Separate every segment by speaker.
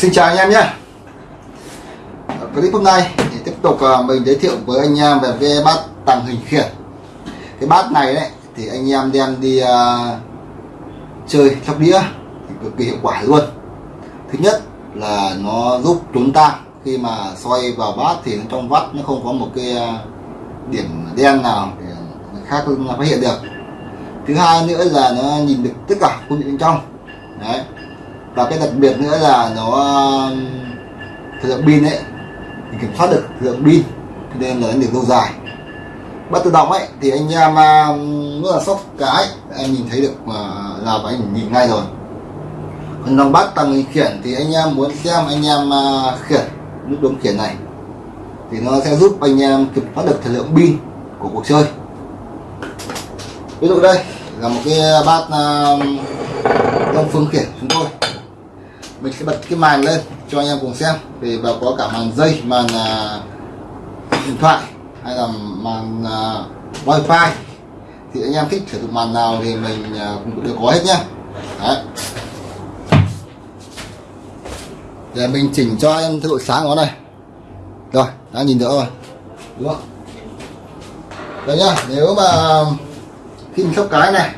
Speaker 1: Xin chào anh em nhé. Clip hôm nay thì tiếp tục à, mình giới thiệu với anh em về cái bát tàng hình khiển. Cái bát này đấy thì anh em đem đi uh, chơi sóc đĩa thì cực kỳ hiệu quả luôn. Thứ nhất là nó giúp trốn tang khi mà xoay vào bát thì trong vắt nó không có một cái à, điểm đen nào để người khác phát hiện được. Thứ hai nữa là nó nhìn được tất cả khu vực bên trong. Đấy và cái đặc biệt nữa là nó um, thời lượng pin ấy, thì kiểm soát được thời lượng pin nên là nó được lâu dài. Bắt tự động ấy, thì anh em um, rất là sốc cái em nhìn thấy được, mà, là phải nhìn ngay rồi. Còn dòng bắt tăng khiển thì anh em muốn xem anh em uh, khiển nút bấm khiển này, thì nó sẽ giúp anh em kiểm soát được thời lượng pin của cuộc chơi. Ví dụ đây, là một cái bát um, đông phương khiển chúng tôi mình sẽ bật cái màn lên cho anh em cùng xem. Thì và có cả màn dây màn uh, điện thoại hay là màn uh, wifi. Thì anh em thích sử dụng màn nào thì mình uh, cũng đều có hết nhá. Đấy. để mình chỉnh cho em cái độ sáng nó này. Rồi đã nhìn được rồi. Đúng không? Đây nhá nếu mà khi mình sóc cái này.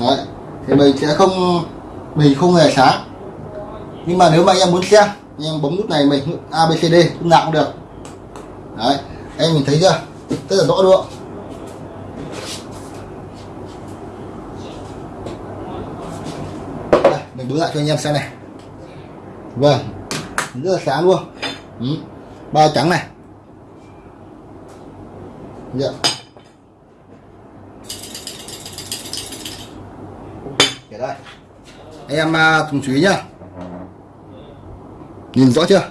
Speaker 1: Đấy. thì mình sẽ không mình không hề sáng nhưng mà nếu mà anh em muốn xem anh em bấm nút này mình ABCD lúc nào cũng được. Đấy anh mình thấy chưa? Rất là rõ luôn đây, mình bấm lại cho anh em xem này. Vâng rất là sáng luôn ừ. ba trắng này. Dạ. để đây anh em à, cùng chú ý nhá. Nhìn rõ chưa?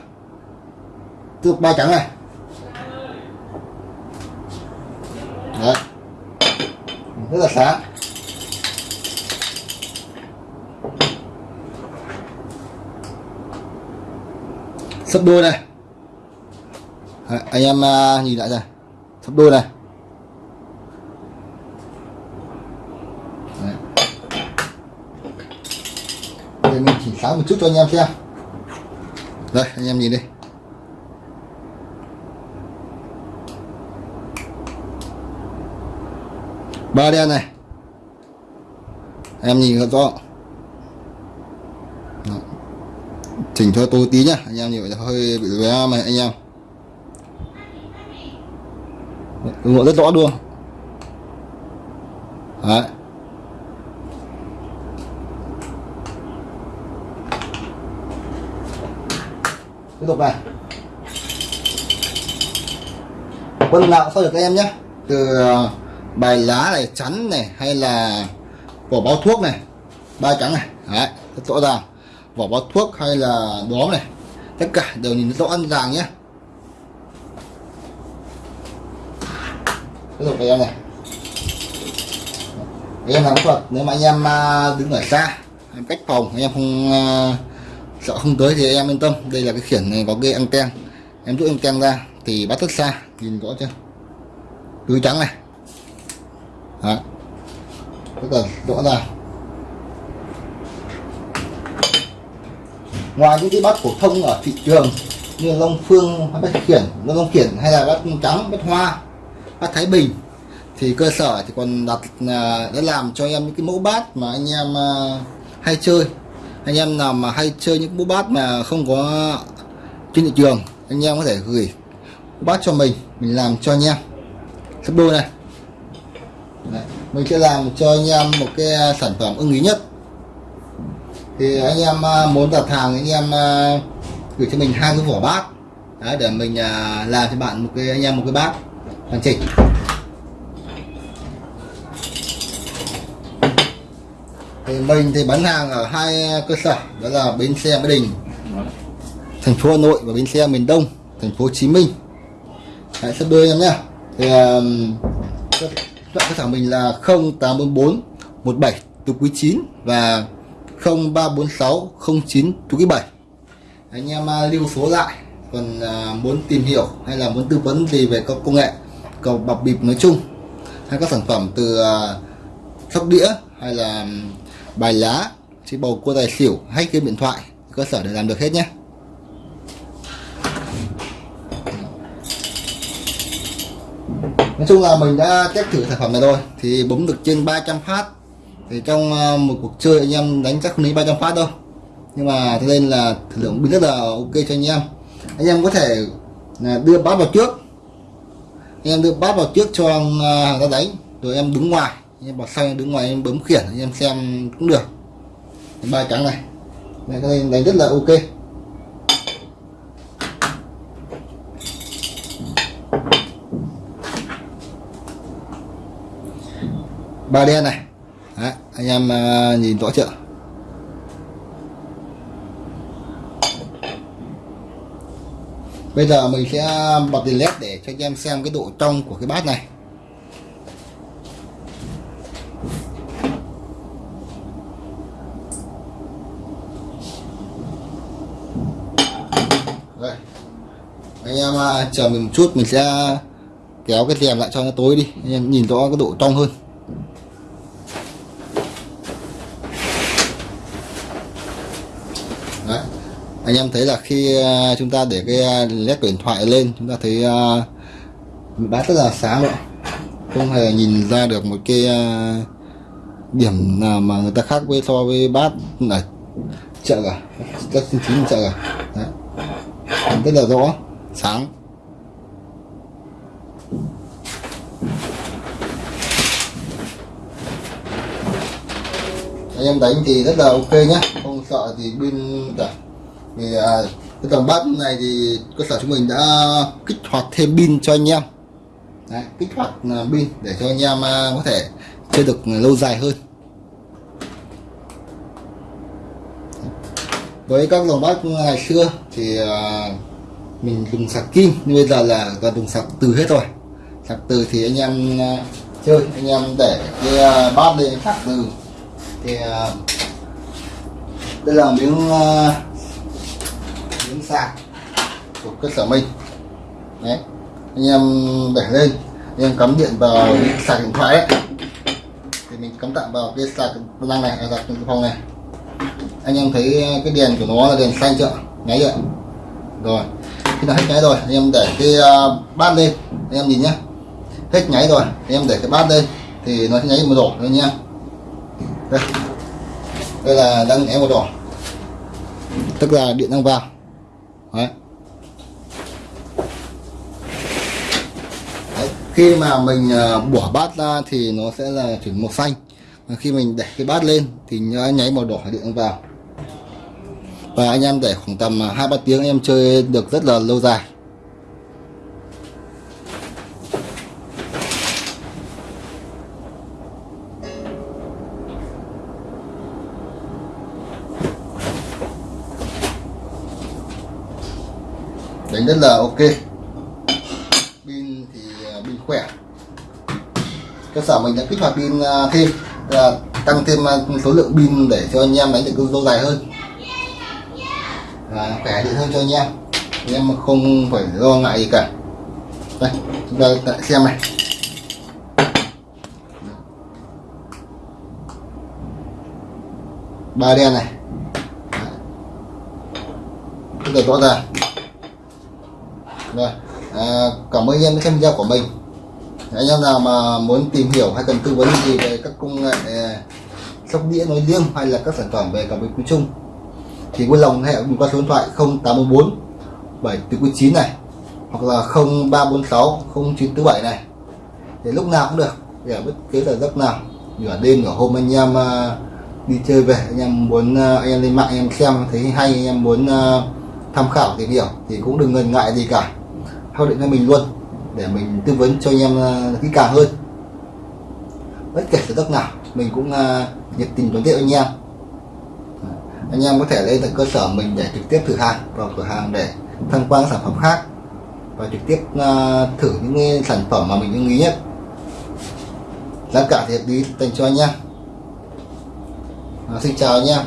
Speaker 1: Từ ba trắng này. Đấy. Rất là sáng. Sấp đôi này. Đấy, anh em à, nhìn lại này sấp đôi này Đây mình chỉ sáng một chút cho anh em xem. Đây, anh em nhìn đi. Ba đen này. Em nhìn rõ. Chỉnh cho tôi tí nhá, anh em nhìn hơi bị lóe mà, anh em. Ủng hộ rất rõ luôn. Đấy. Tiếp tục này. Quân nào sao được các em nhé? Từ ờ, bài lá này, chắn này, hay là vỏ bao thuốc này. Ba trắng này. Đấy, rất rõ ràng. Vỏ bao thuốc hay là đóm này. Tất cả đều nhìn rõ ràng nhé. Tiếp tục các em này. Em làm thuật nếu mà anh em ờ, đứng ở xa, em cách phòng, anh em không ờ, sợ không tới thì em yên tâm. Đây là cái khiển này có cái anten. Em rút anten ra thì bắt rất xa. Nhìn rõ chưa? Túi trắng này. Đó. rất là rõ ràng ngoài những cái bát phổ thông ở thị trường như long phương, bát khiển long khiển hay là bát trắng, bát hoa, bát thái bình, thì cơ sở thì còn đặt à, đã làm cho em những cái mẫu bát mà anh em à, hay chơi anh em nào mà hay chơi những bú bát mà không có trên thị trường anh em có thể gửi bát cho mình mình làm cho anh em. Sắp đôi này. Đấy. mình sẽ làm cho anh em một cái à, sản phẩm ưng ý nhất. Thì anh em à, muốn đặt hàng anh em à, gửi cho mình hai cái vỏ bát. Đấy, để mình làm cho bạn một cái anh em một cái bát hoàn chỉnh. Thì mình thì bán hàng ở hai cơ sở đó là bến xe Mỹ Đình thành phố Hà Nội và bến xe miền Đông thành phố Hồ Chí Minh. Hãy sắp đôi em nhé. Thì um, cơ sở mình là 0844 17 từ quý 9 và 0346 09 từ quý 7 anh em uh, lưu số lại còn uh, muốn tìm hiểu hay là muốn tư vấn gì về các công nghệ cầu bọc bịp nói chung hay các sản phẩm từ uh, sóc đĩa hay là um, bài lá chỉ bầu cua tài xỉu hay game điện thoại, cơ sở để làm được hết nhé. Nói chung là mình đã test thử sản phẩm này rồi, thì bấm được trên 300 phát. Thì trong ờ, một cuộc chơi anh em đánh chắc không đến 300 phát đâu. Nhưng mà thế nên là thử lượng pin rất là ok cho anh em. Anh em có thể ờ, đưa bát vào trước. Anh em đưa bát vào trước cho ờ, hàng ta đánh, rồi em đứng ngoài em bảo xanh đứng ngoài em bấm khiển anh em xem cũng được. Ba trắng này. Này cái này đánh rất là ok. Ba đen này. Đấy, anh em à, nhìn rõ chưa? Bây giờ mình sẽ bật đèn led để cho anh em xem cái độ trong của cái bát này. Đây. anh em à, chờ mình một chút mình sẽ kéo cái rèm lại cho nó tối đi anh em nhìn rõ cái độ trong hơn Đấy. anh em thấy là khi à, chúng ta để cái à, led của điện thoại lên chúng ta thấy uh, bát rất là sáng rồi không hề nhìn ra được một cái uh, điểm nào mà người ta khác với so với bát ở chợ cả các chính chính chợ cả Đấy rất là rõ sáng. Anh em đánh thì rất là ok nhé không sợ thì pin cả. Vì à, cái dòng bát này thì cơ sở chúng mình đã kích hoạt thêm pin cho anh em. Đấy, kích hoạt à, pin để cho anh em à, có thể chơi được lâu dài hơn. Với các lò bát ngày xưa thì à, mình dùng sạc kim, nhưng bây giờ là toàn dùng sạc từ hết rồi. Sạc từ thì anh em à, chơi, anh em để cái à, bát lên sạc từ. Thì đây là miếng miếng sạc của cơ sở mình. Đấy, anh em để lên, anh em cắm điện vào sạc điện thoại ấy. Thì mình cắm tạm vào cái sạc năng này, sạc phòng này anh em thấy ờ, cái đèn của nó là đèn xanh chưa? Nháy chưa? Rồi. Khi nào hết nháy rồi. Anh em để cái ờ, bát lên. Anh em nhìn nhé, hết nháy rồi. Anh em để cái bát lên. Thì nó sẽ nháy màu đỏ thôi nha, đây. Đây là đang nháy màu đỏ. Tức là điện đang vào. Đấy. Đấy. khi mà mình ờ, bỏ bát ra thì nó sẽ là chuyển màu xanh khi mình để cái bát lên thì nó nháy màu đỏ điện vào. Và anh em để khoảng tầm à, hai ba tiếng em chơi được rất là lâu dài. Đánh rất là ok. Pin thì à, pin khỏe. Cơ sở mình đã kích hoạt pin à, thêm. Ờ, tăng thêm ờ, số lượng pin để cho anh em đánh được lâu dài hơn. Và khỏe điện hơn cho anh em. Anh em không phải lo ngại gì cả. Đây chúng ta lại xem này. Ba đen này. Rất là rõ ràng. Rồi à, cảm ơn anh em đã xem video của mình anh em nào mà muốn tìm hiểu hay cần tư vấn gì về các công nghệ à, sóc đĩa nói riêng hay là các sản phẩm về cảm biến quy chung thì vui lòng hệ mình qua số điện thoại 0814 749 này, hoặc là 0346 0947 này. Để lúc nào cũng được, để bất cứ là giấc nào, nửa đêm, nửa hôm anh em à, đi chơi về, anh em muốn à, anh em lên mạng, anh em xem thấy hay, anh em muốn tham khảo tìm hiểu thì cũng đừng ngần ngại gì cả. Theo điện cho mình luôn để mình tư vấn cho anh em ờ, kỹ càng hơn. Bất kể là đất nào mình cũng ờ, nhiệt tình đón tiếp anh em. Anh em có thể lên tận cơ sở mình để trực tiếp thử hàng vào cửa hàng để tham quan sản phẩm khác và trực tiếp ờ, thử những sản phẩm mà mình ưng ý nhất. Giá cả thì hợp lý dành cho anh em. À, xin chào anh em.